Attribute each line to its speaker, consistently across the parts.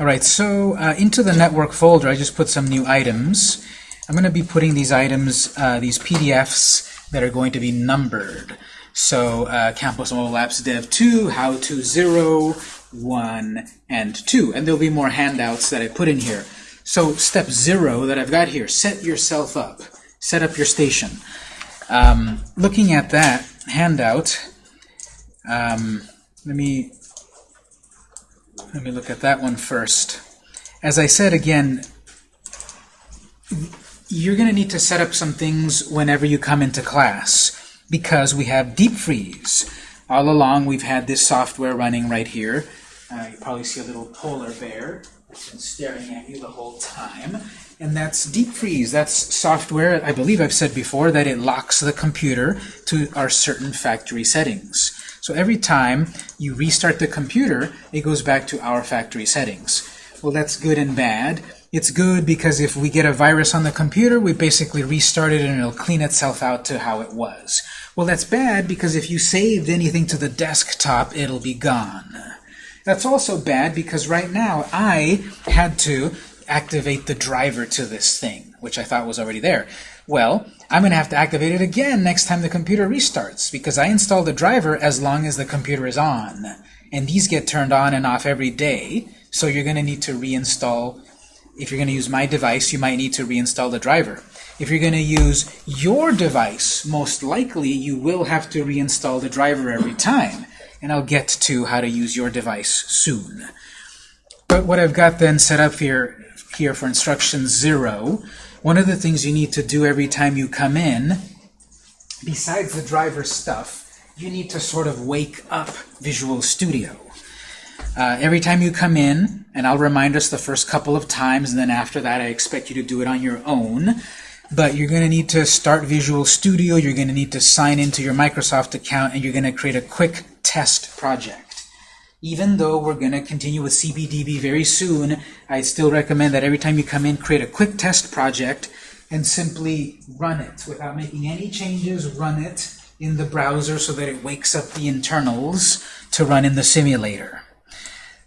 Speaker 1: All right, so uh, into the network folder, I just put some new items. I'm going to be putting these items, uh, these PDFs that are going to be numbered. So uh, Campus Mobile Apps Dev 2, How to 0, 1, and 2. And there'll be more handouts that I put in here. So step 0 that I've got here, set yourself up. Set up your station. Um, looking at that handout, um, let me let me look at that one first. As I said again, you're going to need to set up some things whenever you come into class because we have deep freeze. All along we've had this software running right here. Uh, you probably see a little polar bear that's been staring at you the whole time. And that's deep freeze. That's software, I believe I've said before, that it locks the computer to our certain factory settings. So every time you restart the computer, it goes back to our factory settings. Well, that's good and bad. It's good because if we get a virus on the computer, we basically restart it and it'll clean itself out to how it was. Well, that's bad because if you saved anything to the desktop, it'll be gone. That's also bad because right now I had to activate the driver to this thing, which I thought was already there. Well, I'm going to have to activate it again next time the computer restarts because I installed the driver as long as the computer is on. And these get turned on and off every day, so you're going to need to reinstall. If you're going to use my device, you might need to reinstall the driver. If you're going to use your device, most likely you will have to reinstall the driver every time. And I'll get to how to use your device soon. But what I've got then set up here, here for instruction 0 one of the things you need to do every time you come in, besides the driver stuff, you need to sort of wake up Visual Studio. Uh, every time you come in, and I'll remind us the first couple of times, and then after that I expect you to do it on your own, but you're going to need to start Visual Studio, you're going to need to sign into your Microsoft account, and you're going to create a quick test project even though we're going to continue with CBDB very soon, I still recommend that every time you come in, create a quick test project and simply run it without making any changes. Run it in the browser so that it wakes up the internals to run in the simulator.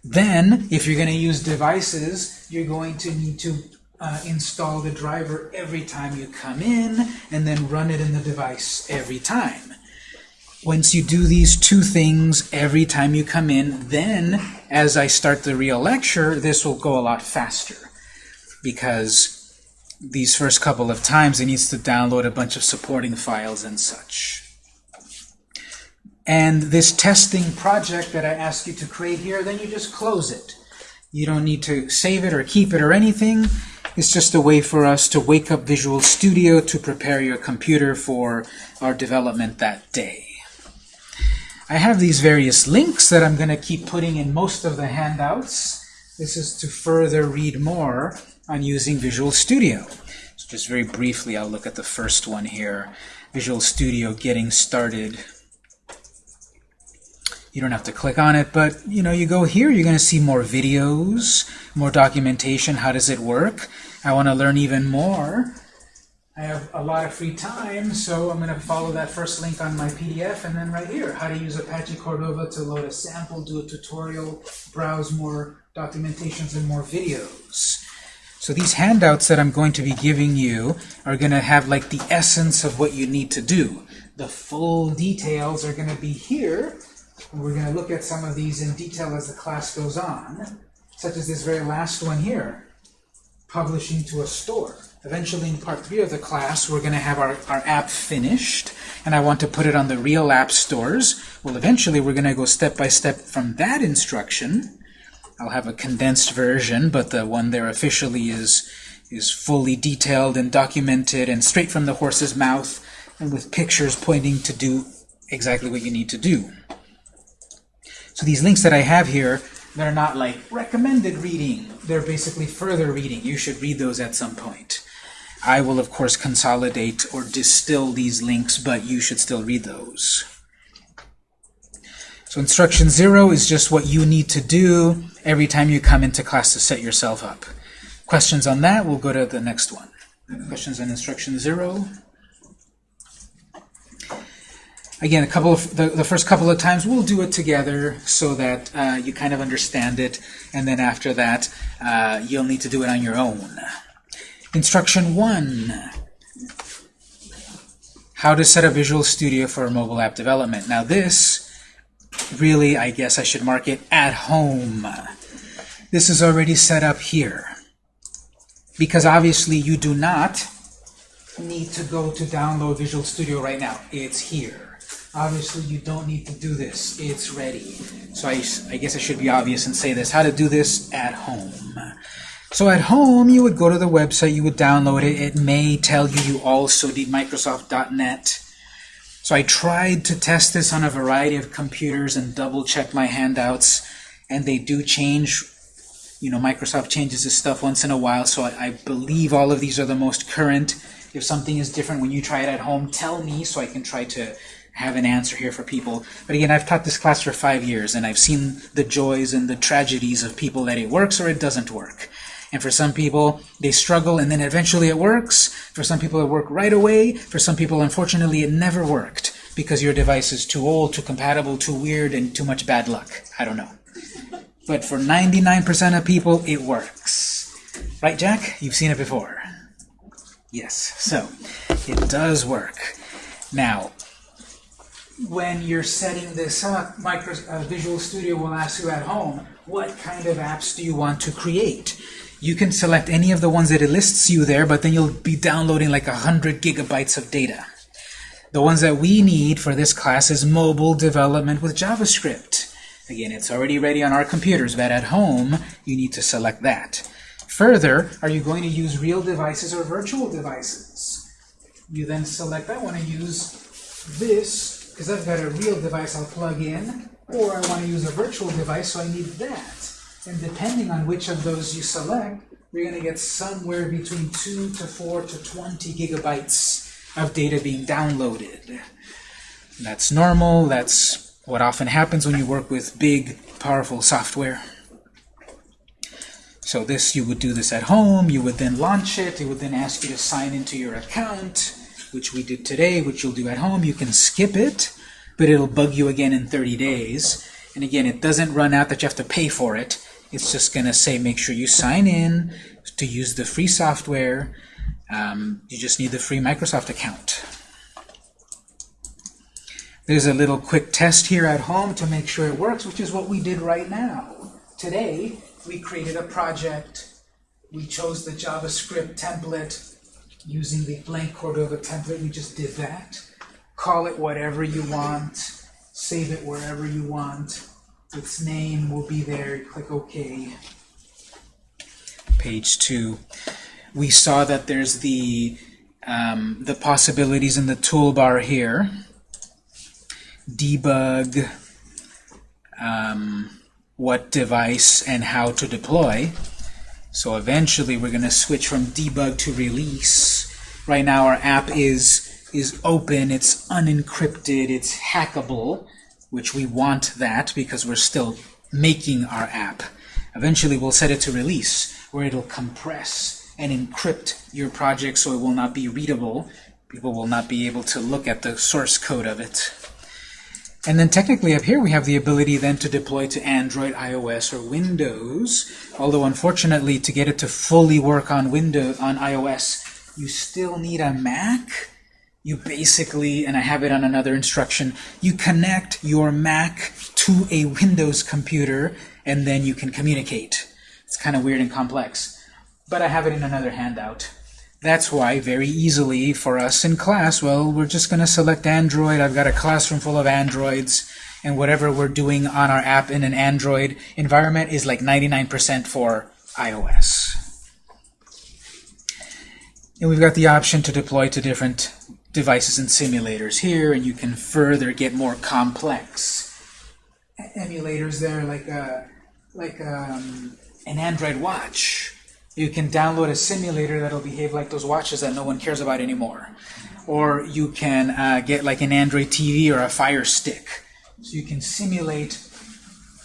Speaker 1: Then, if you're going to use devices, you're going to need to uh, install the driver every time you come in, and then run it in the device every time. Once you do these two things every time you come in, then as I start the real lecture, this will go a lot faster because these first couple of times it needs to download a bunch of supporting files and such. And this testing project that I ask you to create here, then you just close it. You don't need to save it or keep it or anything. It's just a way for us to wake up Visual Studio to prepare your computer for our development that day. I have these various links that I'm going to keep putting in most of the handouts. This is to further read more on using Visual Studio. So just very briefly, I'll look at the first one here. Visual Studio Getting Started. You don't have to click on it, but you know, you go here, you're going to see more videos, more documentation. How does it work? I want to learn even more. I have a lot of free time, so I'm going to follow that first link on my PDF, and then right here, how to use Apache Cordova to load a sample, do a tutorial, browse more documentations and more videos. So these handouts that I'm going to be giving you are going to have like the essence of what you need to do. The full details are going to be here, and we're going to look at some of these in detail as the class goes on, such as this very last one here, publishing to a store. Eventually in part three of the class, we're going to have our, our app finished, and I want to put it on the real app stores. Well, eventually we're going to go step by step from that instruction. I'll have a condensed version, but the one there officially is, is fully detailed and documented and straight from the horse's mouth and with pictures pointing to do exactly what you need to do. So these links that I have here, they're not like recommended reading. They're basically further reading. You should read those at some point. I will, of course, consolidate or distill these links, but you should still read those. So instruction zero is just what you need to do every time you come into class to set yourself up. Questions on that? We'll go to the next one. Questions on instruction zero? Again, a couple of the, the first couple of times we'll do it together so that uh, you kind of understand it, and then after that uh, you'll need to do it on your own. Instruction one: How to set up Visual Studio for mobile app development. Now this, really, I guess I should mark it at home. This is already set up here because obviously you do not need to go to download Visual Studio right now. It's here. Obviously, you don't need to do this. It's ready. So I, I guess I should be obvious and say this, how to do this at home. So at home, you would go to the website, you would download it. It may tell you you also need Microsoft.NET. So I tried to test this on a variety of computers and double check my handouts, and they do change you know, Microsoft changes this stuff once in a while, so I, I, believe all of these are the most current. If something is different when you try it at home, tell me so I can try to have an answer here for people. But again, I've taught this class for five years, and I've seen the joys and the tragedies of people that it works or it doesn't work. And for some people, they struggle and then eventually it works. For some people, it worked right away. For some people, unfortunately, it never worked because your device is too old, too compatible, too weird, and too much bad luck. I don't know. But for 99% of people, it works. Right, Jack? You've seen it before. Yes, so it does work. Now, when you're setting this up, Micro, uh, Visual Studio will ask you at home, what kind of apps do you want to create? You can select any of the ones that it lists you there, but then you'll be downloading like 100 gigabytes of data. The ones that we need for this class is mobile development with JavaScript. Again, it's already ready on our computers, but at home, you need to select that. Further, are you going to use real devices or virtual devices? You then select, I want to use this, because I've got a real device I'll plug in, or I want to use a virtual device, so I need that. And depending on which of those you select, you're going to get somewhere between 2 to 4 to 20 gigabytes of data being downloaded. That's normal, that's what often happens when you work with big, powerful software. So this, you would do this at home, you would then launch it, it would then ask you to sign into your account, which we did today, which you'll do at home. You can skip it, but it'll bug you again in 30 days. And again, it doesn't run out that you have to pay for it. It's just going to say make sure you sign in to use the free software. Um, you just need the free Microsoft account. There's a little quick test here at home to make sure it works, which is what we did right now. Today, we created a project. We chose the JavaScript template using the blank Cordova template. We just did that. Call it whatever you want. Save it wherever you want. Its name will be there. click OK. Page 2. We saw that there's the, um, the possibilities in the toolbar here debug um, what device and how to deploy. So eventually we're going to switch from debug to release. Right now our app is is open, it's unencrypted, it's hackable, which we want that because we're still making our app. Eventually we'll set it to release, where it'll compress and encrypt your project so it will not be readable. People will not be able to look at the source code of it. And then technically up here we have the ability then to deploy to Android, iOS, or Windows. Although unfortunately to get it to fully work on Windows on iOS, you still need a Mac. You basically, and I have it on another instruction, you connect your Mac to a Windows computer and then you can communicate. It's kind of weird and complex. But I have it in another handout. That's why, very easily for us in class, well, we're just going to select Android. I've got a classroom full of Androids, and whatever we're doing on our app in an Android environment is like 99% for iOS. And we've got the option to deploy to different devices and simulators here, and you can further get more complex emulators there, like a, like um, an Android watch you can download a simulator that'll behave like those watches that no one cares about anymore. Or you can uh, get like an Android TV or a Fire Stick. So you can simulate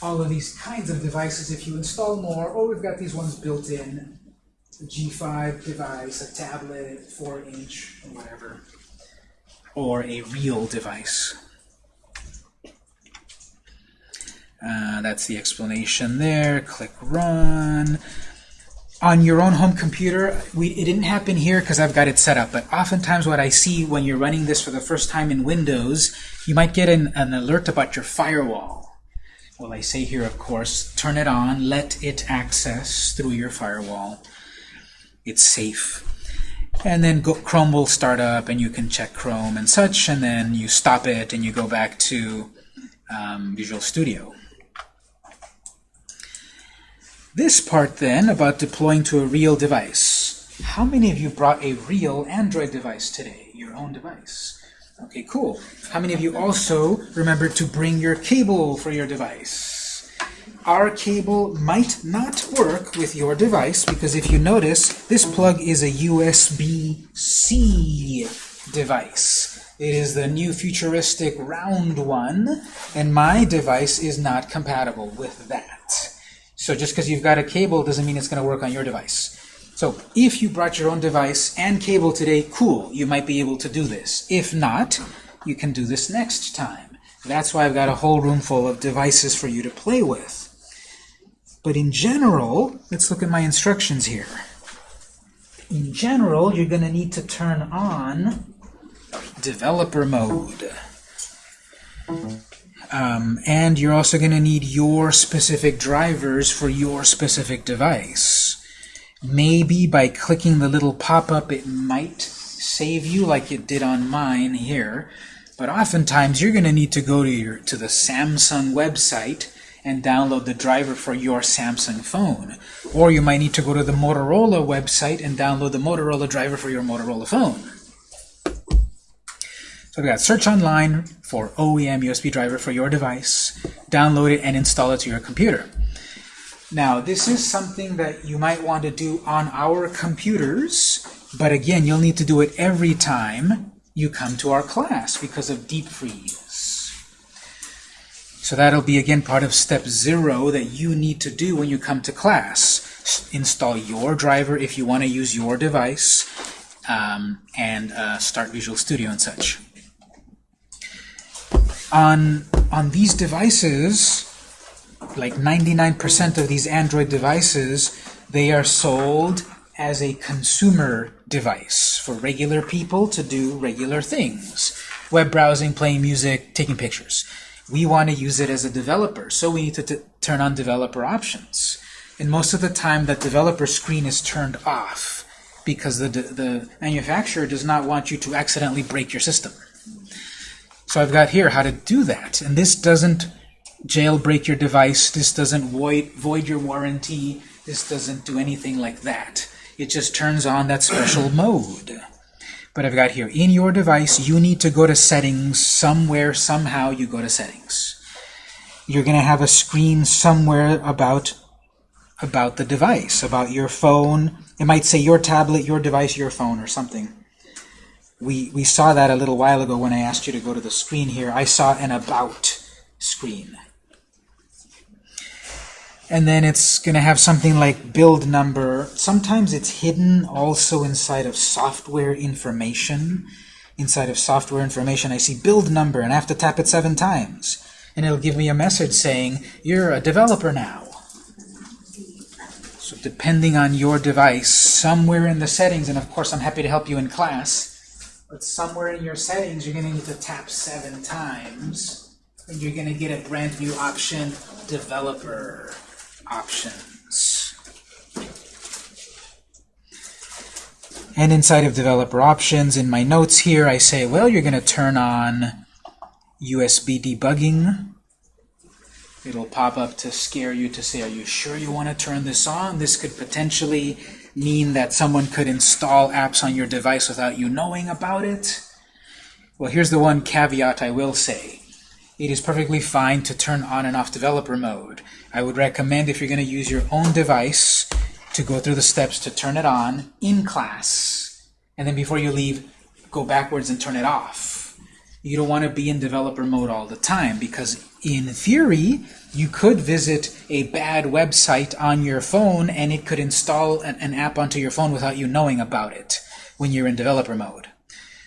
Speaker 1: all of these kinds of devices if you install more. Or we've got these ones built in. A G5 device, a tablet, 4-inch, whatever or a real device. Uh, that's the explanation there. Click Run. On your own home computer, we, it didn't happen here because I've got it set up, but oftentimes what I see when you're running this for the first time in Windows, you might get an, an alert about your firewall. Well, I say here, of course, turn it on, let it access through your firewall. It's safe. And then go, Chrome will start up, and you can check Chrome and such, and then you stop it, and you go back to um, Visual Studio. This part then about deploying to a real device. How many of you brought a real Android device today, your own device? Okay, cool. How many of you also remembered to bring your cable for your device? Our cable might not work with your device because if you notice, this plug is a USB-C device. It is the new futuristic round one, and my device is not compatible with that. So just because you've got a cable doesn't mean it's going to work on your device. So if you brought your own device and cable today, cool, you might be able to do this. If not, you can do this next time. That's why I've got a whole room full of devices for you to play with. But in general, let's look at my instructions here. In general, you're going to need to turn on developer mode. Um, and you're also going to need your specific drivers for your specific device. Maybe by clicking the little pop-up it might save you like it did on mine here. But oftentimes you're going to need to go to, your, to the Samsung website and download the driver for your Samsung phone. Or you might need to go to the Motorola website and download the Motorola driver for your Motorola phone. So we've got search online for OEM USB driver for your device, download it and install it to your computer. Now this is something that you might want to do on our computers, but again you'll need to do it every time you come to our class because of deep freeze. So that'll be again part of step zero that you need to do when you come to class. Install your driver if you want to use your device um, and uh, start Visual Studio and such on on these devices, like 99% of these Android devices, they are sold as a consumer device for regular people to do regular things. Web browsing, playing music, taking pictures. We want to use it as a developer, so we need to turn on developer options. And most of the time, that developer screen is turned off because the, the manufacturer does not want you to accidentally break your system. So I've got here how to do that. And this doesn't jailbreak your device. This doesn't void, void your warranty. This doesn't do anything like that. It just turns on that special mode. But I've got here, in your device, you need to go to settings somewhere, somehow you go to settings. You're going to have a screen somewhere about about the device, about your phone. It might say your tablet, your device, your phone, or something we, we saw that a little while ago when I asked you to go to the screen here. I saw an About screen. And then it's going to have something like build number. Sometimes it's hidden also inside of software information. Inside of software information, I see build number, and I have to tap it seven times. And it'll give me a message saying, you're a developer now. So depending on your device, somewhere in the settings, and of course I'm happy to help you in class, but somewhere in your settings, you're going to need to tap seven times, and you're going to get a brand new option, Developer Options. And inside of Developer Options, in my notes here, I say, well, you're going to turn on USB debugging. It'll pop up to scare you to say, are you sure you want to turn this on? This could potentially mean that someone could install apps on your device without you knowing about it? Well, here's the one caveat I will say. It is perfectly fine to turn on and off developer mode. I would recommend if you're going to use your own device to go through the steps to turn it on in class, and then before you leave, go backwards and turn it off. You don't want to be in developer mode all the time because in theory, you could visit a bad website on your phone and it could install an, an, app onto your phone without you knowing about it when you're in developer mode.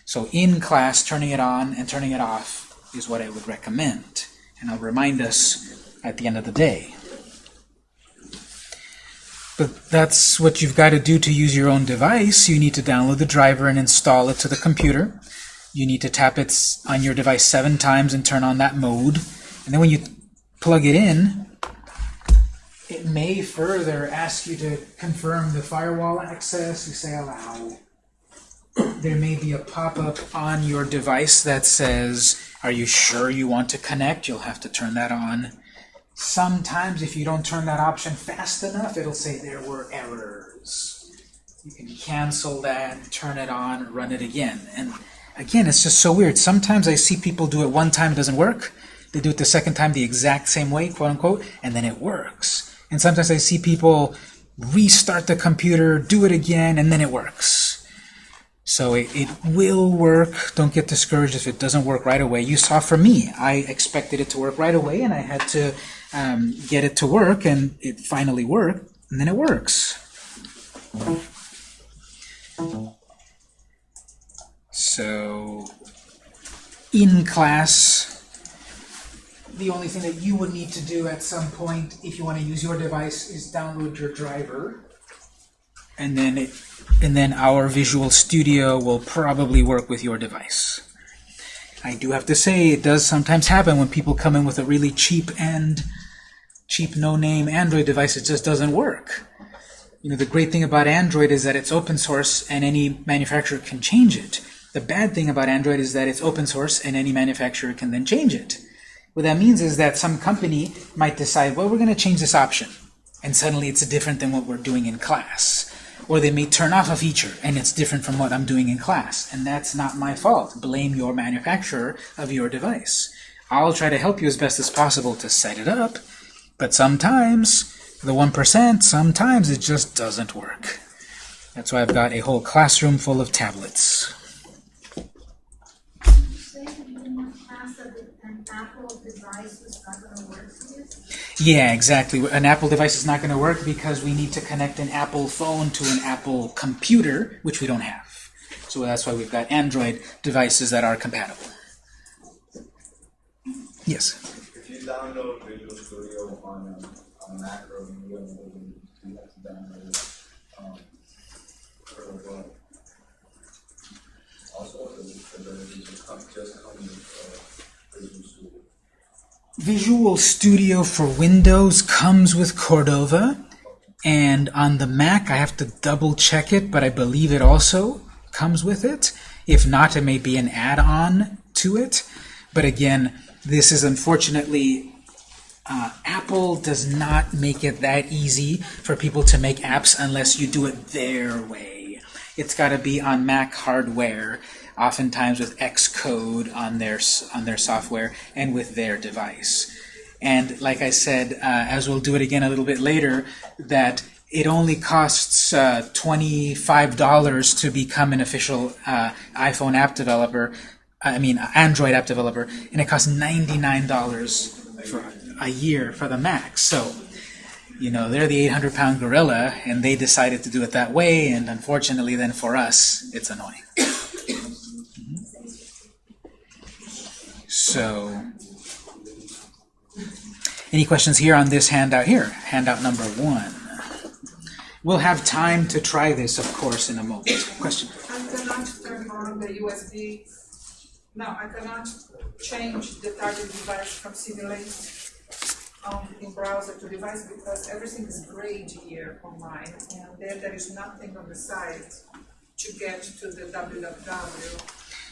Speaker 1: So in class, turning it on and turning it off is what I would recommend. And I'll remind us at the end of the day. But that's what you've got to do to use your own device. You need to download the driver and install it to the computer. You need to tap it on your device seven times and turn on that mode. And then when you plug it in, it may further ask you to confirm the firewall access. You say allow. There may be a pop-up on your device that says, are you sure you want to connect? You'll have to turn that on. Sometimes if you don't turn that option fast enough, it'll say there were errors. You can cancel that, turn it on, run it again. And again, it's just so weird. Sometimes I see people do it one time, it doesn't work. They do it the second time the exact same way, quote unquote, and then it works. And sometimes I see people restart the computer, do it again, and then it works. So it, it will work. Don't get discouraged if it doesn't work right away. You saw for me, I expected it to work right away, and I had to um, get it to work, and it finally worked, and then it works. So in class, the only thing that you would need to do at some point if you want to use your device is download your driver and then it and then our Visual Studio will probably work with your device. I do have to say it does sometimes happen when people come in with a really cheap and cheap no-name Android device it just doesn't work. You know the great thing about Android is that it's open source and any manufacturer can change it. The bad thing about Android is that it's open source and any manufacturer can then change it. What that means is that some company might decide, well, we're going to change this option. And suddenly it's different than what we're doing in class. Or they may turn off a feature and it's different from what I'm doing in class. And that's not my fault. Blame your manufacturer of your device. I'll try to help you as best as possible to set it up. But sometimes, the 1%, sometimes it just doesn't work. That's why I've got a whole classroom full of tablets. Yeah, exactly. An Apple device is not going to work because we need to connect an Apple phone to an Apple computer, which we don't have. So that's why we've got Android devices that are compatible. Yes?
Speaker 2: If you download Visual Studio on a, on a Mac or Windows, you have to download it um, for what? Also, the ability to come, just come with uh, Visual Studio.
Speaker 1: Visual Studio for Windows comes with Cordova, and on the Mac I have to double check it, but I believe it also comes with it. If not, it may be an add-on to it. But again, this is unfortunately, uh, Apple does not make it that easy for people to make apps unless you do it their way. It's got to be on Mac hardware oftentimes with Xcode on their on their software and with their device. And like I said, uh, as we'll do it again a little bit later, that it only costs uh, $25 to become an official uh, iPhone app developer, I mean Android app developer, and it costs $99 for a year for the Mac. So, you know, they're the 800-pound gorilla, and they decided to do it that way, and unfortunately then for us, it's annoying. So, any questions here on this handout here? Handout number one. We'll have time to try this, of course, in a moment. Question?
Speaker 3: I cannot turn on the USB. No, I cannot change the target device from simulate um, in browser to device because everything is grayed here on mine, and then there is nothing on the site to get to the www.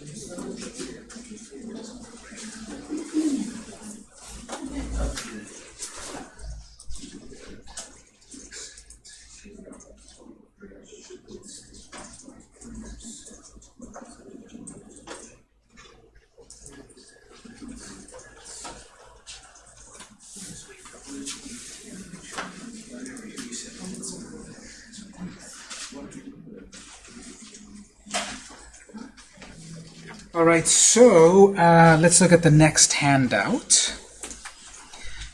Speaker 1: Thank you. All right, so uh, let's look at the next handout.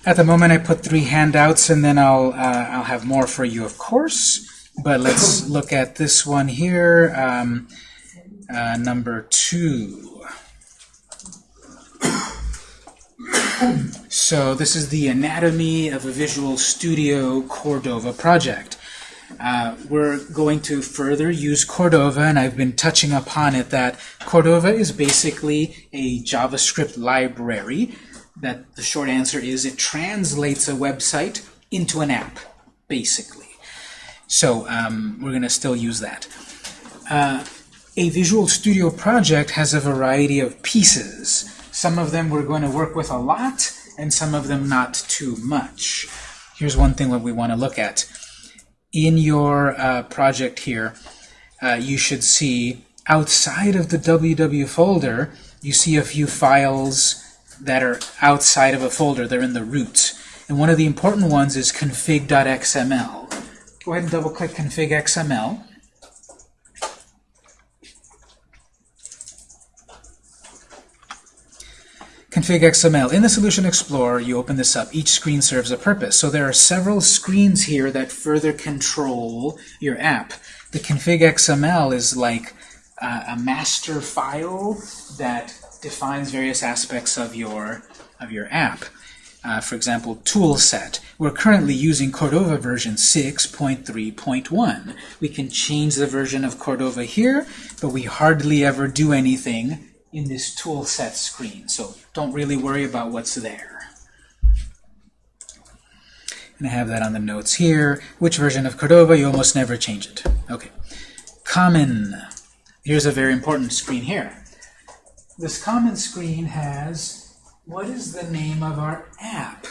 Speaker 1: At the moment, I put three handouts, and then I'll uh, I'll have more for you, of course. But let's look at this one here, um, uh, number two. So this is the Anatomy of a Visual Studio Cordova project. Uh, we're going to further use Cordova, and I've been touching upon it that Cordova is basically a JavaScript library. That the short answer is it translates a website into an app, basically. So um, we're going to still use that. Uh, a Visual Studio project has a variety of pieces. Some of them we're going to work with a lot, and some of them not too much. Here's one thing that we want to look at. In your uh, project here, uh, you should see outside of the www folder, you see a few files that are outside of a folder. They're in the root. And one of the important ones is config.xml. Go ahead and double-click config.xml. Config XML. In the Solution Explorer, you open this up. Each screen serves a purpose. So there are several screens here that further control your app. The config XML is like uh, a master file that defines various aspects of your of your app. Uh, for example, tool set. We're currently using Cordova version 6.3.1. We can change the version of Cordova here, but we hardly ever do anything in this tool set screen. So don't really worry about what's there. And I have that on the notes here. Which version of Cordova? You almost never change it. Okay. Common. Here's a very important screen here. This common screen has what is the name of our app?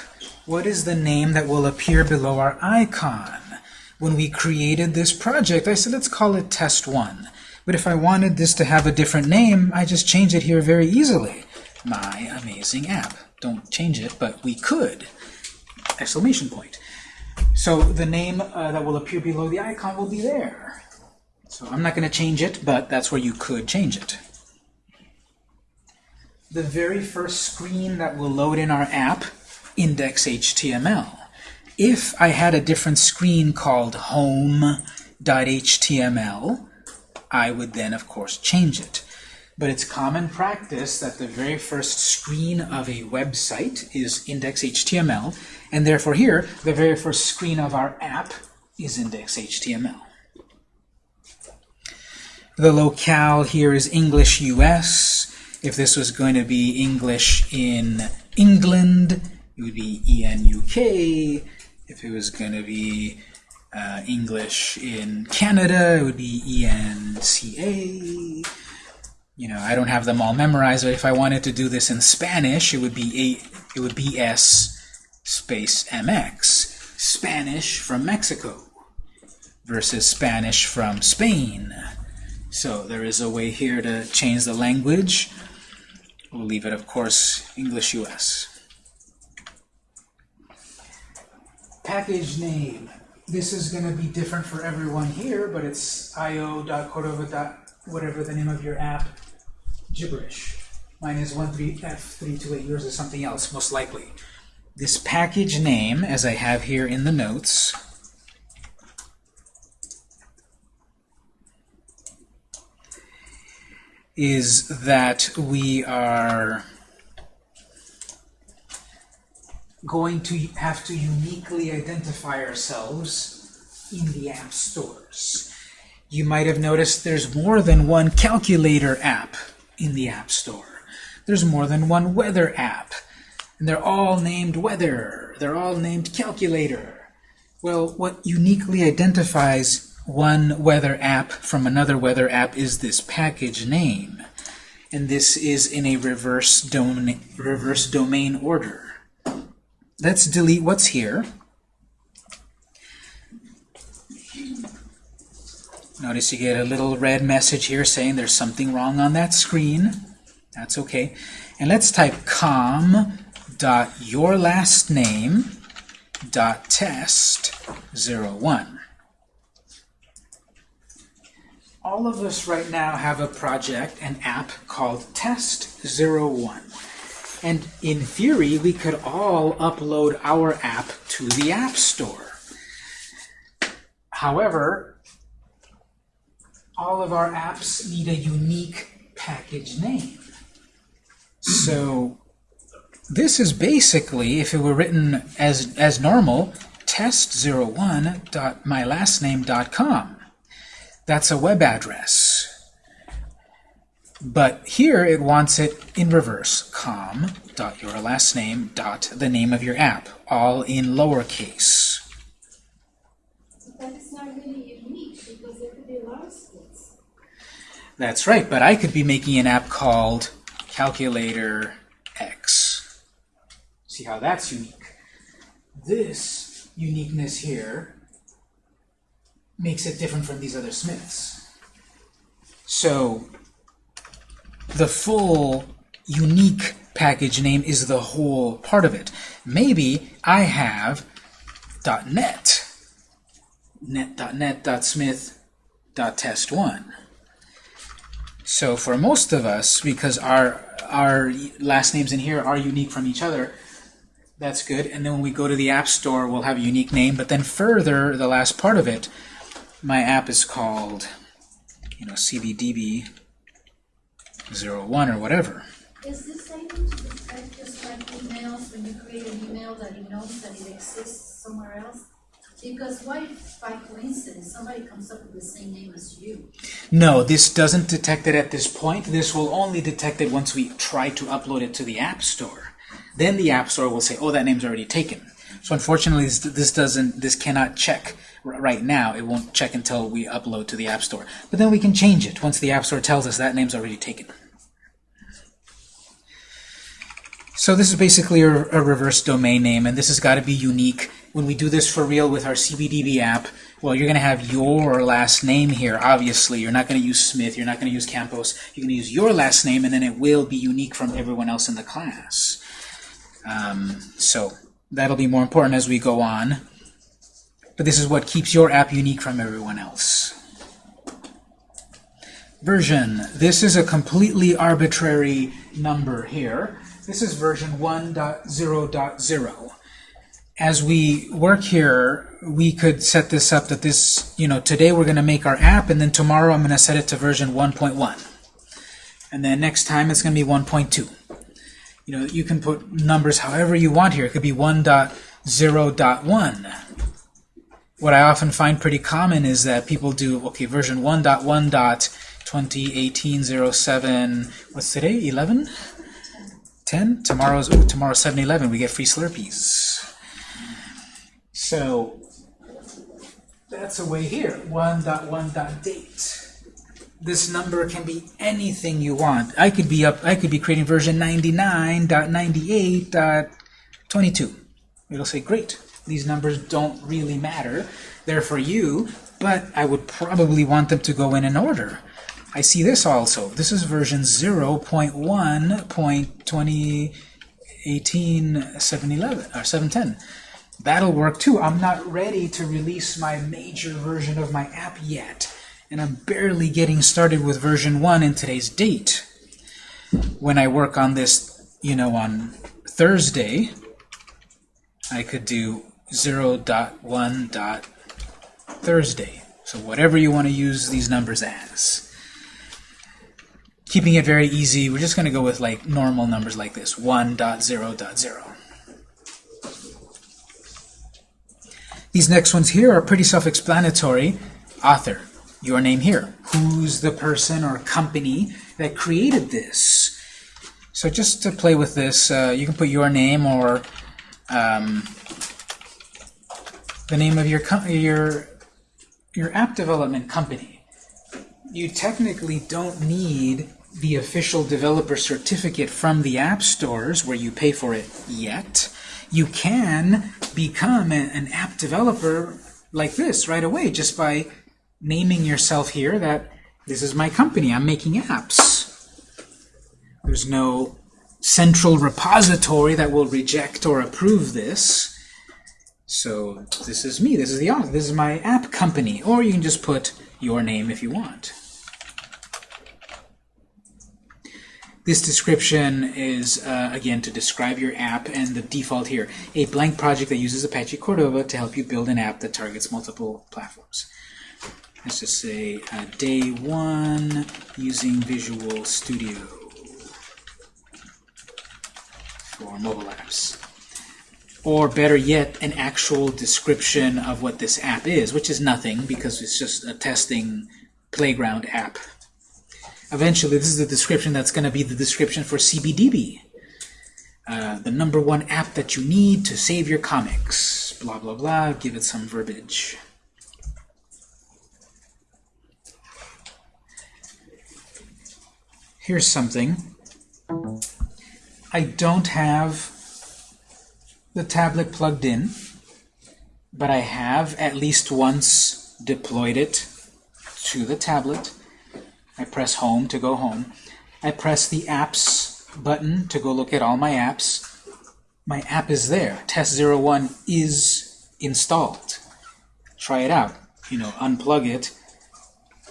Speaker 1: What is the name that will appear below our icon? When we created this project, I said let's call it test 1. But if I wanted this to have a different name, I just change it here very easily. My amazing app. Don't change it, but we could. Exclamation point. So the name uh, that will appear below the icon will be there. So I'm not going to change it, but that's where you could change it. The very first screen that will load in our app, index.html. If I had a different screen called home.html, I would then, of course, change it. But it's common practice that the very first screen of a website is index.html, and therefore here, the very first screen of our app is index.html. The locale here is English US. If this was going to be English in England, it would be ENUK. If it was going to be uh, English in Canada, it would be ENCA. You know, I don't have them all memorized, but if I wanted to do this in Spanish, it would be a, it would be S space MX. Spanish from Mexico versus Spanish from Spain. So there is a way here to change the language. We'll leave it, of course, English US. Package name. This is going to be different for everyone here, but it's io.cordova. whatever the name of your app, gibberish. Mine is 13F328. Yours is something else, most likely. This package name, as I have here in the notes, is that we are going to have to uniquely identify ourselves in the app stores. You might have noticed there's more than one calculator app in the App Store. There's more than one weather app. And they're all named weather. They're all named calculator. Well, what uniquely identifies one weather app from another weather app is this package name. And this is in a reverse, domain, reverse domain order. Let's delete what's here. Notice you get a little red message here saying there's something wrong on that screen. That's okay. And let's type com dot your last name dot test 01. all of us right now have a project, an app called Test01. And in theory, we could all upload our app to the App Store. However, all of our apps need a unique package name. So this is basically, if it were written as, as normal, test01.mylastname.com. That's a web address. But here it wants it in reverse, com dot your last name dot the name of your app, all in lowercase.
Speaker 4: But it's not really unique because there could be a lot of Smiths.
Speaker 1: That's right, but I could be making an app called Calculator X. See how that's unique. This uniqueness here makes it different from these other Smiths. So the full unique package name is the whole part of it. Maybe I have .net, net.net.smith.test1. So for most of us, because our our last names in here are unique from each other, that's good. And then when we go to the App Store, we'll have a unique name. But then further, the last part of it, my app is called, you know, CBDB 01 or whatever.
Speaker 4: Is this able to detect just like emails, when you create an email that it knows that it exists somewhere else? Because what if by coincidence somebody comes up with the same name as you?
Speaker 1: No, this doesn't detect it at this point. This will only detect it once we try to upload it to the App Store. Then the App Store will say, oh, that name's already taken. So unfortunately, this, this doesn't, this cannot check right now. It won't check until we upload to the App Store. But then we can change it once the App Store tells us that name's already taken. So this is basically a, a reverse domain name, and this has got to be unique. When we do this for real with our CBDB app, well, you're going to have your last name here, obviously. You're not going to use Smith, you're not going to use Campos. You're going to use your last name, and then it will be unique from everyone else in the class. Um, so that'll be more important as we go on. But this is what keeps your app unique from everyone else. Version. This is a completely arbitrary number here. This is version 1.0.0. As we work here, we could set this up that this, you know, today we're going to make our app, and then tomorrow I'm going to set it to version 1.1. And then next time it's going to be 1.2. You know, you can put numbers however you want here. It could be 1.0.1. What I often find pretty common is that people do, okay, version 1.1.2018-07, what's today, 11? 10? Tomorrow's, ooh, tomorrow's 7-Eleven, we get free Slurpees. So, that's a way here, 1.1.date. This number can be anything you want. I could be up, I could be creating version 99.98.22. It'll say, great, these numbers don't really matter. They're for you, but I would probably want them to go in an order. I see this also. This is version 0.1.2018 711 or 710. That'll work too. I'm not ready to release my major version of my app yet, and I'm barely getting started with version 1 in today's date. When I work on this, you know, on Thursday, I could do 0.1.Thursday. So whatever you want to use these numbers as. Keeping it very easy, we're just going to go with like normal numbers like this, 1.0.0. These next ones here are pretty self-explanatory. Author, your name here. Who's the person or company that created this? So just to play with this, uh, you can put your name or um, the name of your your your app development company. You technically don't need the official developer certificate from the app stores where you pay for it yet. You can become a, an app developer like this right away just by naming yourself here that this is my company, I'm making apps. There's no central repository that will reject or approve this. So this is me, this is the author, this is my app company, or you can just put your name if you want. This description is, uh, again, to describe your app, and the default here, a blank project that uses Apache Cordova to help you build an app that targets multiple platforms. Let's just say uh, day one using Visual Studio for mobile apps. Or better yet, an actual description of what this app is, which is nothing because it's just a testing playground app. Eventually, this is the description that's going to be the description for CBDB. Uh, the number one app that you need to save your comics. Blah, blah, blah. Give it some verbiage. Here's something. I don't have the tablet plugged in, but I have at least once deployed it to the tablet. I press home to go home. I press the apps button to go look at all my apps. My app is there. Test01 is installed. Try it out. You know, unplug it.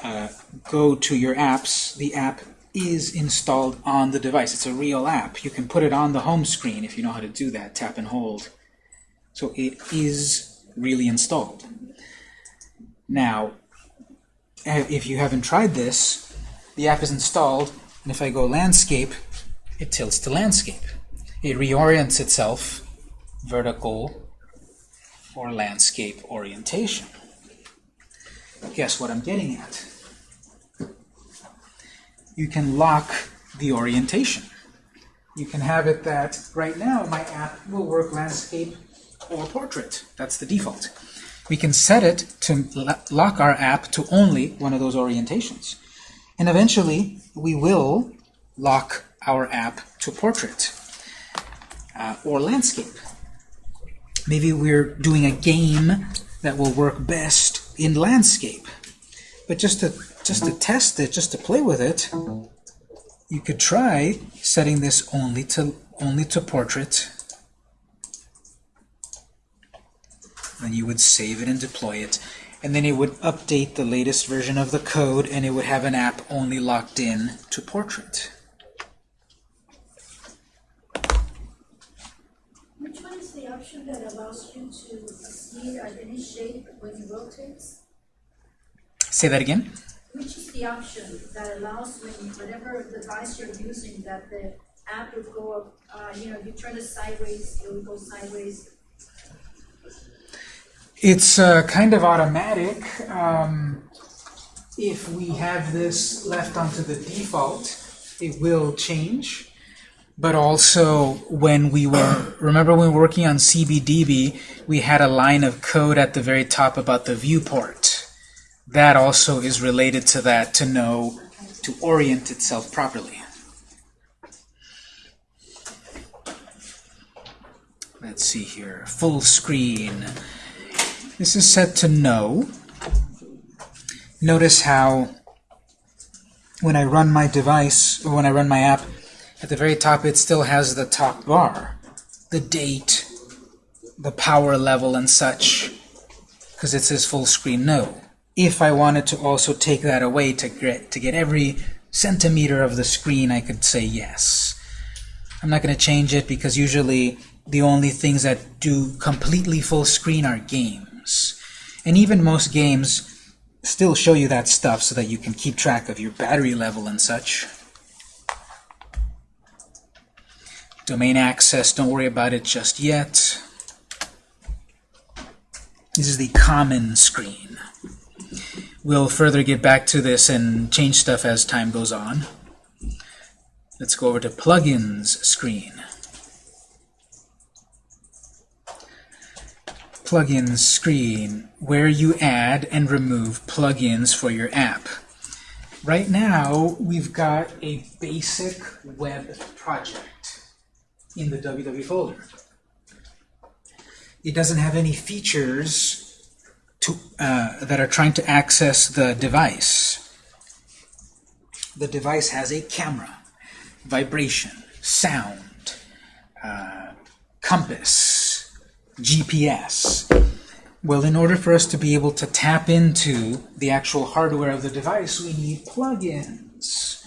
Speaker 1: Uh, go to your apps. The app is installed on the device. It's a real app. You can put it on the home screen if you know how to do that. Tap and hold. So it is really installed. Now, uh, if you haven't tried this, the app is installed, and if I go landscape, it tilts to landscape. It reorients itself vertical or landscape orientation. Guess what I'm getting at? You can lock the orientation. You can have it that right now my app will work landscape or portrait. That's the default. We can set it to lock our app to only one of those orientations. And eventually, we will lock our app to portrait uh, or landscape. Maybe we're doing a game that will work best in landscape. But just to, just to test it, just to play with it, you could try setting this only to, only to portrait. Then you would save it and deploy it. And then it would update the latest version of the code, and it would have an app only locked in to portrait.
Speaker 4: Which one is the option that allows you to see any shape when it rotates?
Speaker 1: Say that again.
Speaker 4: Which is the option that allows when, whatever device you're using, that the app will go up, uh, you know, you turn it sideways, it will go sideways.
Speaker 1: It's uh, kind of automatic. Um, if we have this left onto the default, it will change. But also, when we were, remember when we were working on CBDB, we had a line of code at the very top about the viewport. That also is related to that, to know, to orient itself properly. Let's see here, full screen. This is set to no. Notice how when I run my device, or when I run my app, at the very top it still has the top bar, the date, the power level and such, because it says full screen no. If I wanted to also take that away to get, to get every centimeter of the screen, I could say yes. I'm not going to change it because usually the only things that do completely full screen are games. And even most games still show you that stuff so that you can keep track of your battery level and such. Domain access, don't worry about it just yet. This is the common screen. We'll further get back to this and change stuff as time goes on. Let's go over to plugins screen. Plugins screen, where you add and remove plugins for your app. Right now, we've got a basic web project in the www folder. It doesn't have any features to, uh, that are trying to access the device. The device has a camera, vibration, sound, uh, compass, GPS. Well, in order for us to be able to tap into the actual hardware of the device, we need plugins.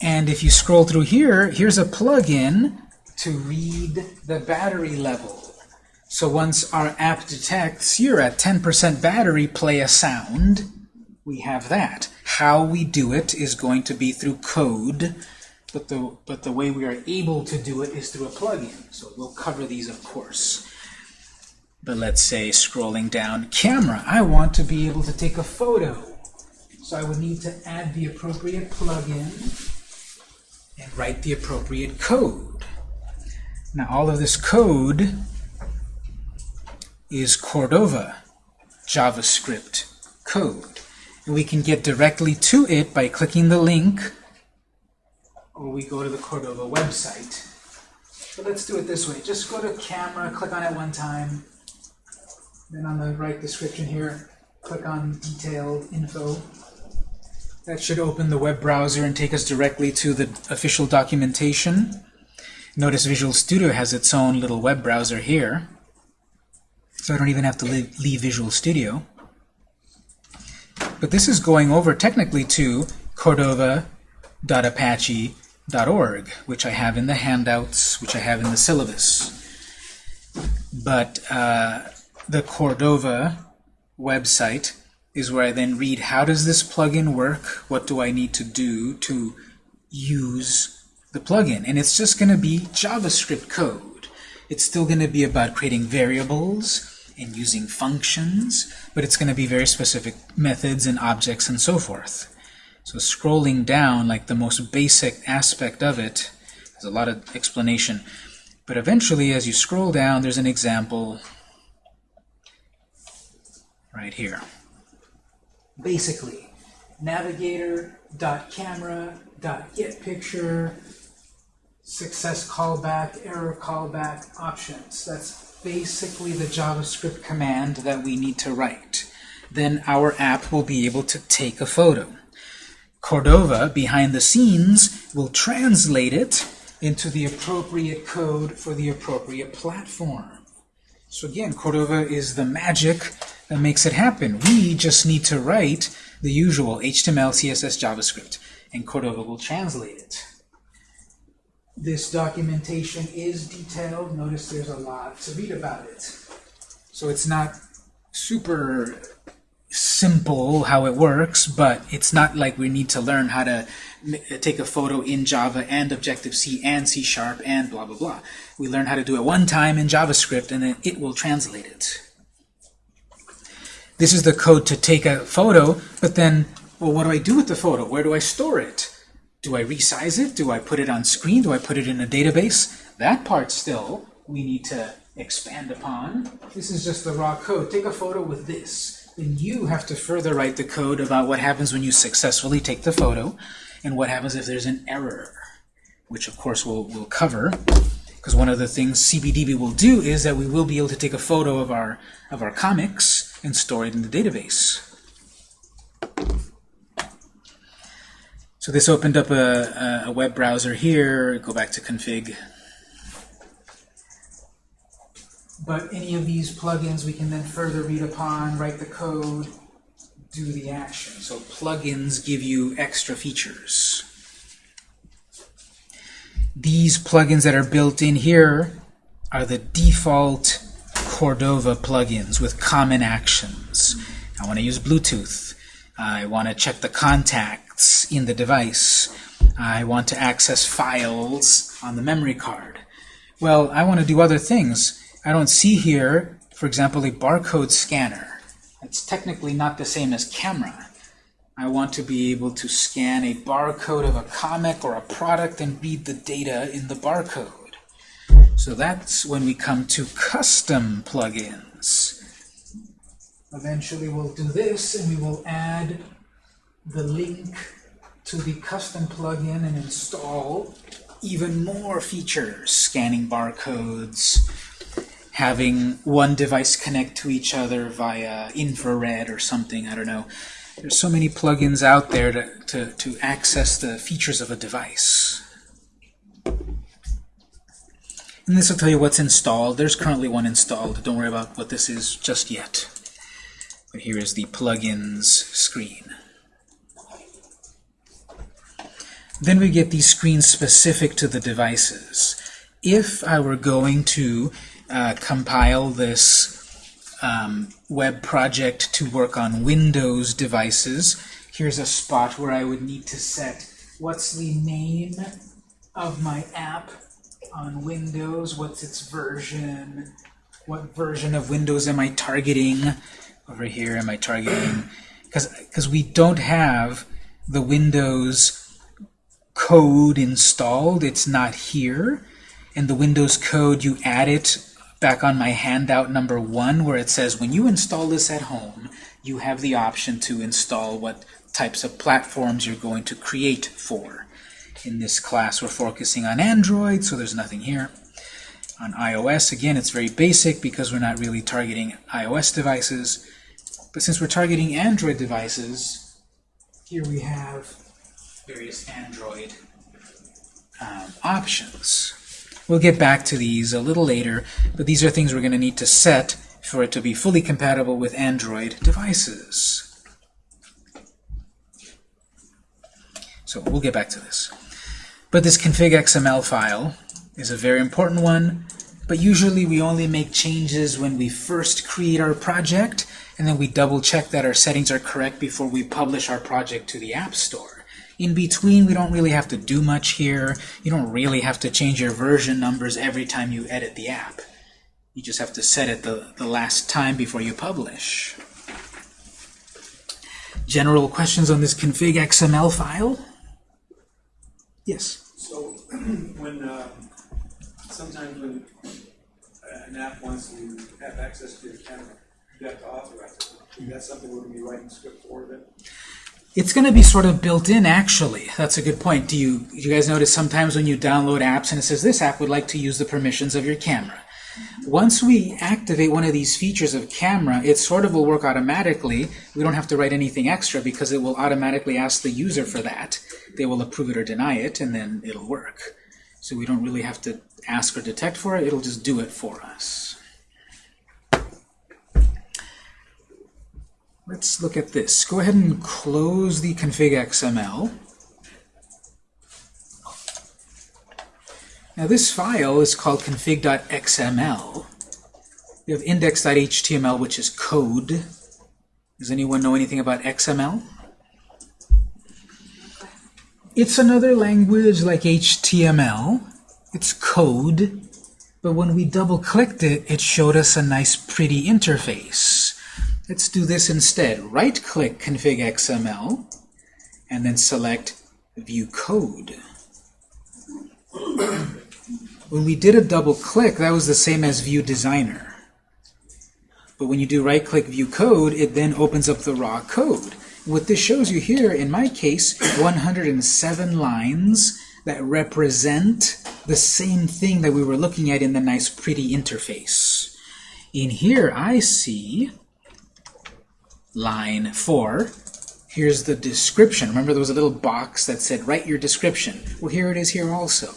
Speaker 1: And if you scroll through here, here's a plugin to read the battery level. So once our app detects you're at 10% battery, play a sound, we have that. How we do it is going to be through code, but the, but the way we are able to do it is through a plugin. So we'll cover these, of course. But let's say scrolling down camera, I want to be able to take a photo. So I would need to add the appropriate plugin and write the appropriate code. Now all of this code is Cordova JavaScript code. And we can get directly to it by clicking the link or we go to the Cordova website. But let's do it this way. Just go to camera, click on it one time, then on the right description here, click on detailed info. That should open the web browser and take us directly to the official documentation. Notice Visual Studio has its own little web browser here. So I don't even have to leave, leave Visual Studio. But this is going over technically to cordova.apache.org, which I have in the handouts, which I have in the syllabus. But uh, the Cordova website is where I then read how does this plugin work, what do I need to do to use the plugin. And it's just going to be JavaScript code. It's still going to be about creating variables and using functions, but it's going to be very specific methods and objects and so forth. So scrolling down, like the most basic aspect of it, there's a lot of explanation. But eventually, as you scroll down, there's an example right here. Basically, navigator.camera.getPicture, success callback, error callback options. That's basically the JavaScript command that we need to write. Then our app will be able to take a photo. Cordova, behind the scenes, will translate it into the appropriate code for the appropriate platform. So again, Cordova is the magic that makes it happen. We just need to write the usual HTML, CSS, JavaScript, and Cordova will translate it. This documentation is detailed. Notice there's a lot to read about it. So it's not super simple how it works, but it's not like we need to learn how to take a photo in Java and Objective-C and C-Sharp and blah, blah, blah. We learn how to do it one time in JavaScript, and then it will translate it. This is the code to take a photo, but then, well, what do I do with the photo? Where do I store it? Do I resize it? Do I put it on screen? Do I put it in a database? That part still we need to expand upon. This is just the raw code. Take a photo with this. Then you have to further write the code about what happens when you successfully take the photo and what happens if there's an error, which of course we'll, we'll cover. Because one of the things CBDB will do is that we will be able to take a photo of our, of our comics and store it in the database. So this opened up a, a web browser here. Go back to config. But any of these plugins we can then further read upon, write the code, do the action. So plugins give you extra features. These plugins that are built in here are the default Cordova plugins with common actions. I want to use Bluetooth. I want to check the in the device. I want to access files on the memory card. Well, I want to do other things. I don't see here, for example, a barcode scanner. It's technically not the same as camera. I want to be able to scan a barcode of a comic or a product and read the data in the barcode. So that's when we come to custom plugins. Eventually we'll do this and we will add the link to the custom plugin and install even more features, scanning barcodes, having one device connect to each other via infrared or something, I don't know. There's so many plugins out there to, to, to access the features of a device. And this will tell you what's installed. There's currently one installed. Don't worry about what this is just yet. But here is the plugins screen. Then we get these screens specific to the devices. If I were going to uh, compile this um, web project to work on Windows devices, here's a spot where I would need to set what's the name of my app on Windows, what's its version, what version of Windows am I targeting, over here am I targeting, because we don't have the Windows code installed, it's not here, In the Windows code, you add it back on my handout number one where it says when you install this at home, you have the option to install what types of platforms you're going to create for. In this class, we're focusing on Android, so there's nothing here. On iOS, again, it's very basic because we're not really targeting iOS devices. But since we're targeting Android devices, here we have various Android um, options. We'll get back to these a little later, but these are things we're going to need to set for it to be fully compatible with Android devices. So we'll get back to this. But this config XML file is a very important one, but usually we only make changes when we first create our project, and then we double check that our settings are correct before we publish our project to the App Store. In between, we don't really have to do much here. You don't really have to change your version numbers every time you edit the app. You just have to set it the, the last time before you publish. General questions on this config XML file? Yes?
Speaker 5: So when, uh, sometimes when an app wants to have access to your camera, you have to authorize it. Is that something we're going to be writing script for then?
Speaker 1: It's going to be sort of built in, actually. That's a good point. Do you, you guys notice sometimes when you download apps and it says this app would like to use the permissions of your camera? Once we activate one of these features of camera, it sort of will work automatically. We don't have to write anything extra because it will automatically ask the user for that. They will approve it or deny it, and then it'll work. So we don't really have to ask or detect for it. It'll just do it for us. Let's look at this. Go ahead and close the config XML. Now this file is called config.xml. We have index.html, which is code. Does anyone know anything about XML? It's another language like HTML. It's code. But when we double-clicked it, it showed us a nice pretty interface. Let's do this instead. Right-click config XML, and then select View Code. when we did a double click, that was the same as View Designer. But when you do right-click View Code, it then opens up the raw code. What this shows you here, in my case, 107 lines that represent the same thing that we were looking at in the nice pretty interface. In here, I see line 4. Here's the description. Remember there was a little box that said write your description. Well, here it is here also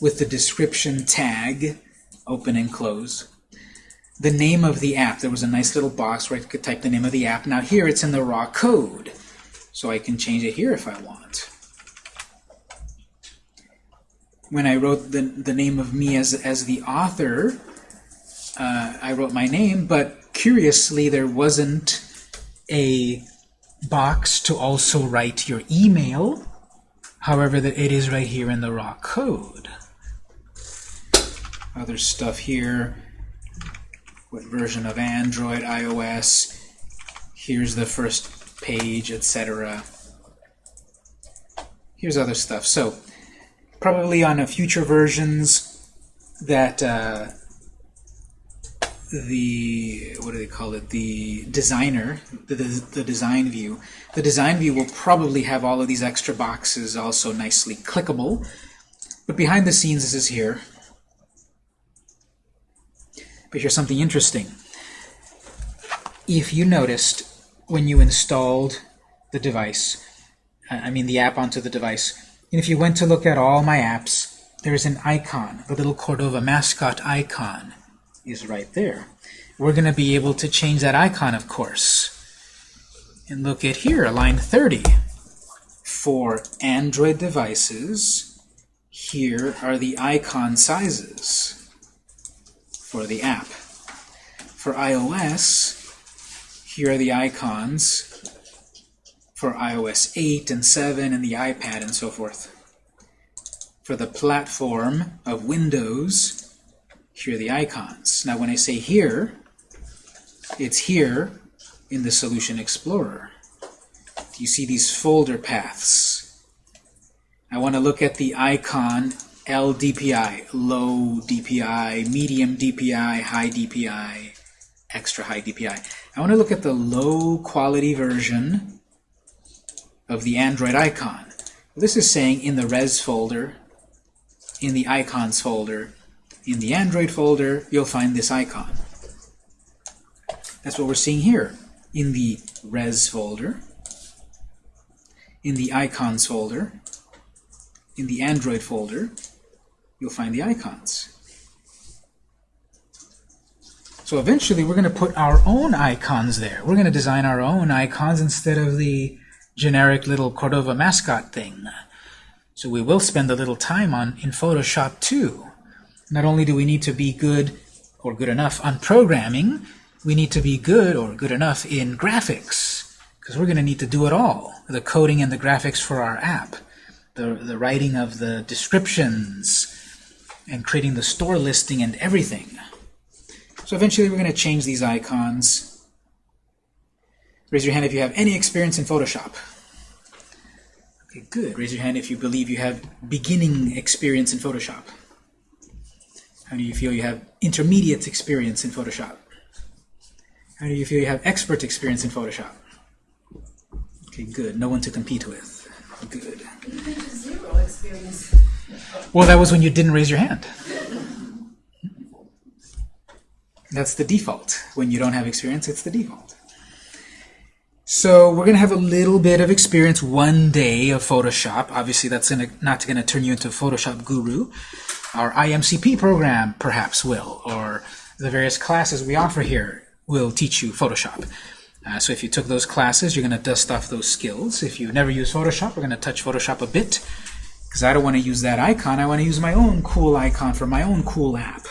Speaker 1: with the description tag, open and close. The name of the app. There was a nice little box where I could type the name of the app. Now here it's in the raw code, so I can change it here if I want. When I wrote the, the name of me as, as the author, uh, I wrote my name, but curiously there wasn't a box to also write your email, however that it is right here in the raw code. Other stuff here, what version of Android, iOS, here's the first page, etc. Here's other stuff. So probably on a future versions that uh, the what do they call it? The designer the, the, the design view. The design view will probably have all of these extra boxes also nicely clickable. But behind the scenes this is here. But here's something interesting. If you noticed when you installed the device I mean the app onto the device and if you went to look at all my apps there's an icon the little Cordova mascot icon is right there. We're going to be able to change that icon, of course. And look at here, line 30. For Android devices, here are the icon sizes for the app. For iOS, here are the icons for iOS 8 and 7 and the iPad and so forth. For the platform of Windows, here are the icons. Now when I say here, it's here in the Solution Explorer. You see these folder paths. I want to look at the icon LDPI, low DPI, medium DPI, high DPI, extra high DPI. I want to look at the low quality version of the Android icon. This is saying in the res folder, in the icons folder, in the Android folder, you'll find this icon. That's what we're seeing here. In the res folder, in the icons folder, in the Android folder, you'll find the icons. So eventually we're going to put our own icons there. We're going to design our own icons instead of the generic little Cordova mascot thing. So we will spend a little time on in Photoshop too. Not only do we need to be good or good enough on programming, we need to be good or good enough in graphics because we're going to need to do it all. The coding and the graphics for our app, the, the writing of the descriptions, and creating the store listing and everything. So eventually we're going to change these icons. Raise your hand if you have any experience in Photoshop. Okay, good. Raise your hand if you believe you have beginning experience in Photoshop. How do you feel you have intermediate experience in Photoshop? How do you feel you have expert experience in Photoshop? Okay, good. No one to compete with. Good.
Speaker 4: Zero experience.
Speaker 1: Well, that was when you didn't raise your hand. That's the default. When you don't have experience, it's the default. So we're going to have a little bit of experience one day of Photoshop. Obviously, that's gonna, not going to turn you into a Photoshop guru. Our IMCP program perhaps will, or the various classes we offer here will teach you Photoshop. Uh, so if you took those classes, you're going to dust off those skills. If you've never used Photoshop, we're going to touch Photoshop a bit, because I don't want to use that icon. I want to use my own cool icon for my own cool app.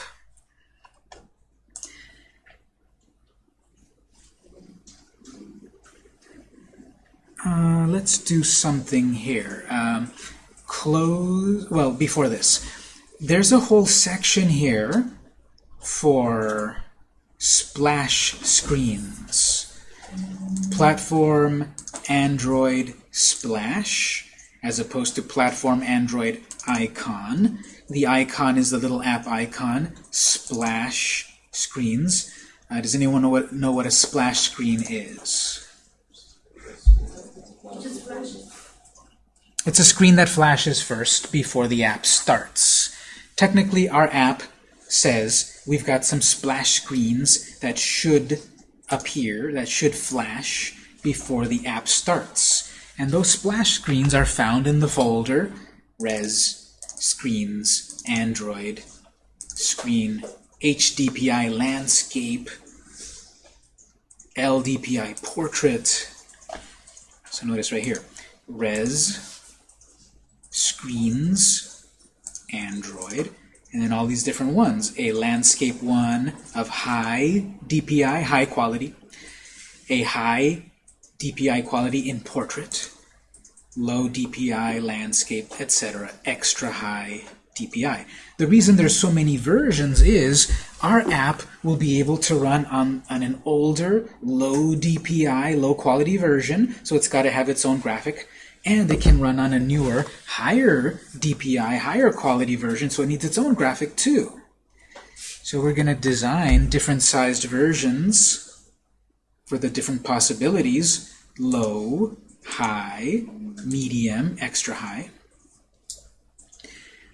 Speaker 1: Uh, let's do something here. Um, close, well, before this, there's a whole section here for splash screens. Platform Android Splash, as opposed to Platform Android Icon. The icon is the little app icon, splash screens. Uh, does anyone know what, know what a splash screen is? It's a screen that flashes first before the app starts. Technically, our app says we've got some splash screens that should appear, that should flash before the app starts. And those splash screens are found in the folder res screens android screen HDPI landscape LDPI portrait so notice right here res screens Android and then all these different ones. A landscape one of high DPI high quality. A high DPI quality in portrait. Low DPI landscape etc extra high DPI the reason there's so many versions is our app will be able to run on, on an older low DPI low quality version so it's got to have its own graphic and it can run on a newer, higher DPI, higher quality version, so it needs its own graphic too. So we're going to design different sized versions for the different possibilities, low, high, medium, extra high.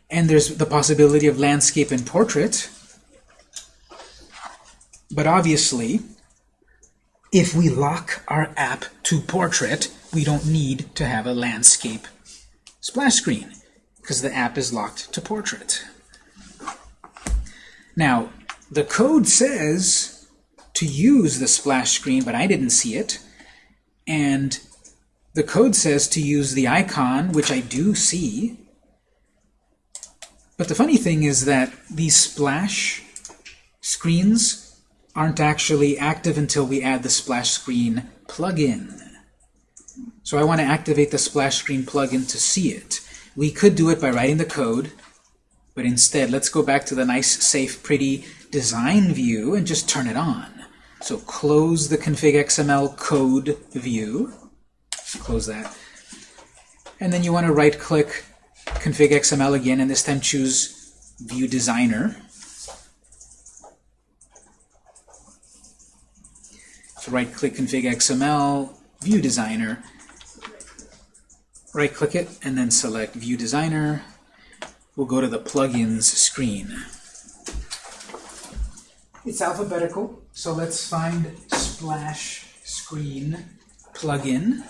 Speaker 1: And there's the possibility of landscape and portrait. But obviously, if we lock our app to portrait, we don't need to have a landscape splash screen because the app is locked to portrait. Now, the code says to use the splash screen, but I didn't see it. And the code says to use the icon, which I do see. But the funny thing is that these splash screens aren't actually active until we add the splash screen plugin. So I want to activate the splash screen plugin to see it. We could do it by writing the code, but instead let's go back to the nice, safe, pretty design view and just turn it on. So close the config XML code view. Close that. And then you want to right click config XML again and this time choose view designer. So right click config XML, view designer, right click it and then select view designer. We'll go to the plugins screen. It's alphabetical, so let's find splash screen plugin.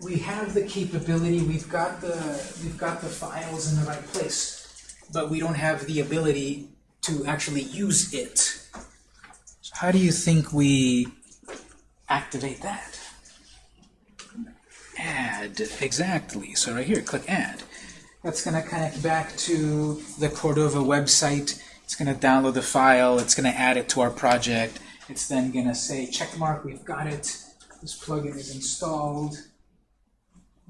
Speaker 1: We have the capability, we've got the we've got the files in the right place, but we don't have the ability to actually use it. So how do you think we activate that? Add, exactly. So right here, click Add. That's going to connect back to the Cordova website. It's going to download the file. It's going to add it to our project. It's then going to say, check mark, we've got it. This plugin is installed.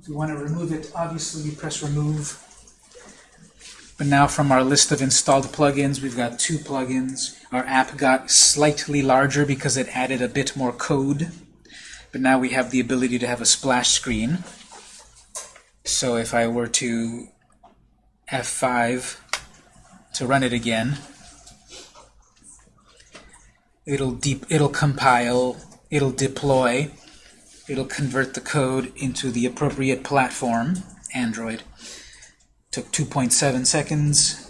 Speaker 1: If we want to remove it, obviously we press Remove. But now from our list of installed plugins, we've got two plugins. Our app got slightly larger because it added a bit more code. But now we have the ability to have a splash screen. So if I were to F5 to run it again, it'll deep it'll compile, it'll deploy, it'll convert the code into the appropriate platform, Android. Took 2.7 seconds.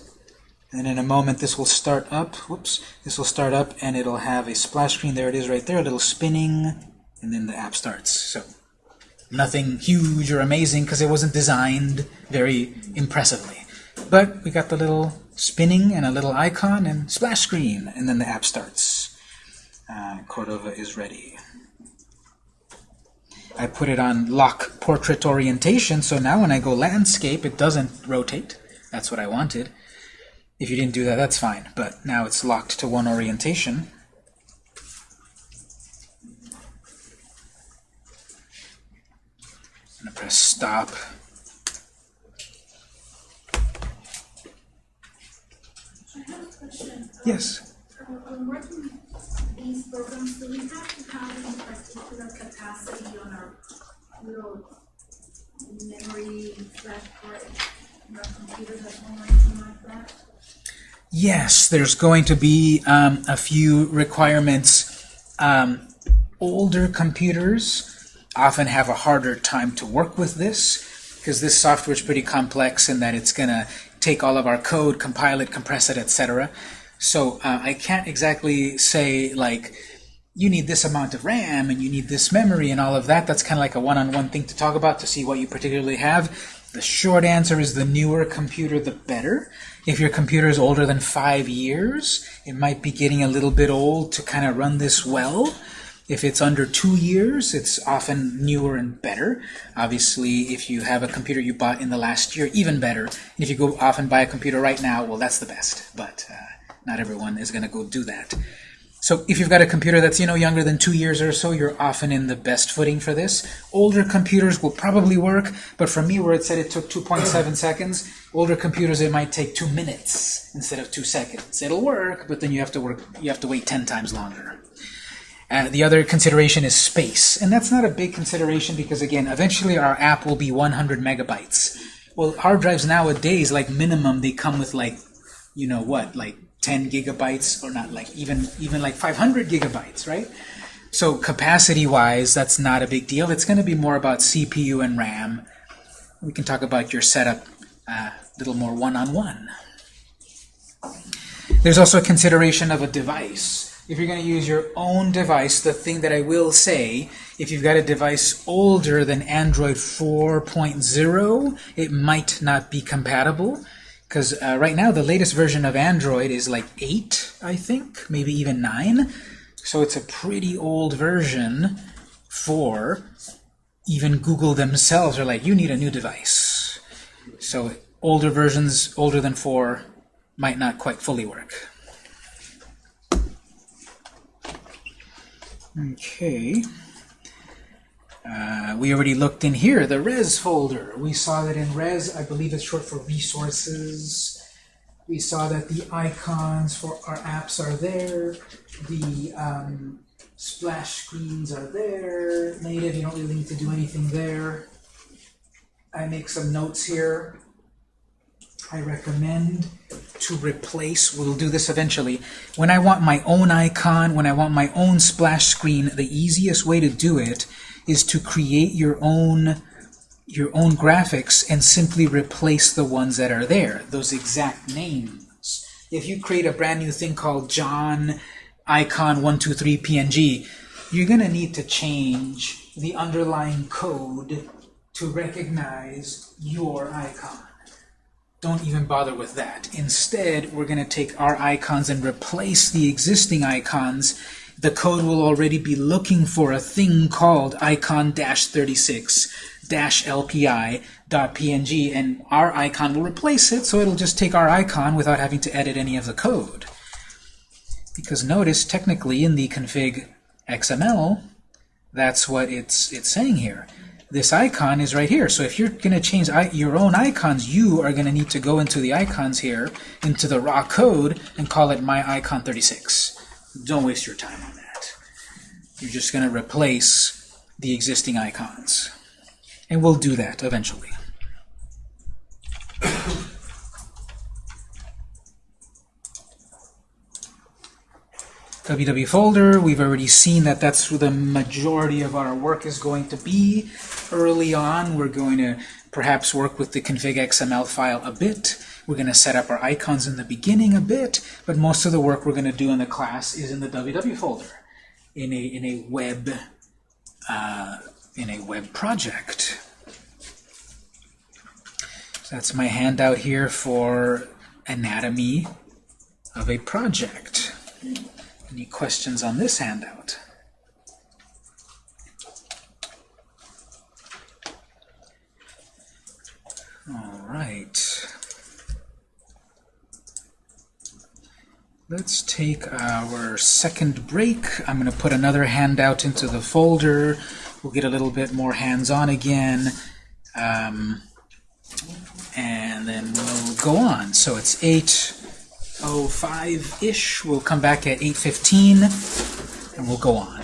Speaker 1: And in a moment this will start up. Whoops. This will start up and it'll have a splash screen. There it is right there, a little spinning, and then the app starts. So nothing huge or amazing because it wasn't designed very impressively. But we got the little spinning and a little icon and splash screen, and then the app starts. Uh, Cordova is ready. I put it on lock portrait orientation, so now when I go landscape, it doesn't rotate. That's what I wanted. If you didn't do that, that's fine, but now it's locked to one orientation. I'm going to press stop. Yes.
Speaker 4: These programs, do we have to have any particular capacity on our little memory flash card in our computers at home or like that?
Speaker 1: Yes, there's going to be um, a few requirements. Um, older computers often have a harder time to work with this because this software is pretty complex in that it's going to take all of our code, compile it, compress it, etc. So uh, I can't exactly say like you need this amount of RAM and you need this memory and all of that. That's kind of like a one-on-one thing to talk about to see what you particularly have. The short answer is the newer computer, the better. If your computer is older than five years, it might be getting a little bit old to kind of run this well. If it's under two years, it's often newer and better. Obviously, if you have a computer you bought in the last year, even better. And if you go off and buy a computer right now, well, that's the best. But uh, not everyone is going to go do that. So if you've got a computer that's you know younger than two years or so, you're often in the best footing for this. Older computers will probably work, but for me, where it said it took 2.7 seconds, older computers it might take two minutes instead of two seconds. It'll work, but then you have to work. You have to wait 10 times longer. Uh, the other consideration is space, and that's not a big consideration because again, eventually our app will be 100 megabytes. Well, hard drives nowadays, like minimum, they come with like, you know what, like 10 gigabytes, or not like even even like 500 gigabytes, right? So capacity-wise, that's not a big deal. It's going to be more about CPU and RAM. We can talk about your setup uh, a little more one-on-one. There's also a consideration of a device if you're going to use your own device, the thing that I will say, if you've got a device older than Android 4.0, it might not be compatible. Because uh, right now, the latest version of Android is like 8. I think, maybe even 9. So it's a pretty old version for even Google themselves are like, you need a new device. So older versions, older than 4, might not quite fully work. Okay. Uh, we already looked in here, the res folder. We saw that in res, I believe it's short for resources. We saw that the icons for our apps are there. The um, splash screens are there. Native, you don't really need to do anything there. I make some notes here. I recommend to replace, we'll do this eventually, when I want my own icon, when I want my own splash screen, the easiest way to do it is to create your own your own graphics and simply replace the ones that are there, those exact names. If you create a brand new thing called John icon 123 PNG, you're going to need to change the underlying code to recognize your icon. Don't even bother with that. Instead, we're going to take our icons and replace the existing icons. The code will already be looking for a thing called icon-36-lpi.png, and our icon will replace it, so it'll just take our icon without having to edit any of the code. Because notice, technically, in the config XML, that's what it's, it's saying here this icon is right here. So if you're going to change your own icons, you are going to need to go into the icons here, into the raw code, and call it my icon 36. Don't waste your time on that. You're just going to replace the existing icons. And we'll do that eventually. Www folder, we've already seen that that's where the majority of our work is going to be. Early on, we're going to perhaps work with the config XML file a bit. We're going to set up our icons in the beginning a bit, but most of the work we're going to do in the class is in the www folder, in a in a web uh, in a web project. So that's my handout here for anatomy of a project. Any questions on this handout? All right. Let's take our second break. I'm going to put another handout into the folder. We'll get a little bit more hands-on again. Um, and then we'll go on. So it's 8.05-ish. We'll come back at 8.15, and we'll go on.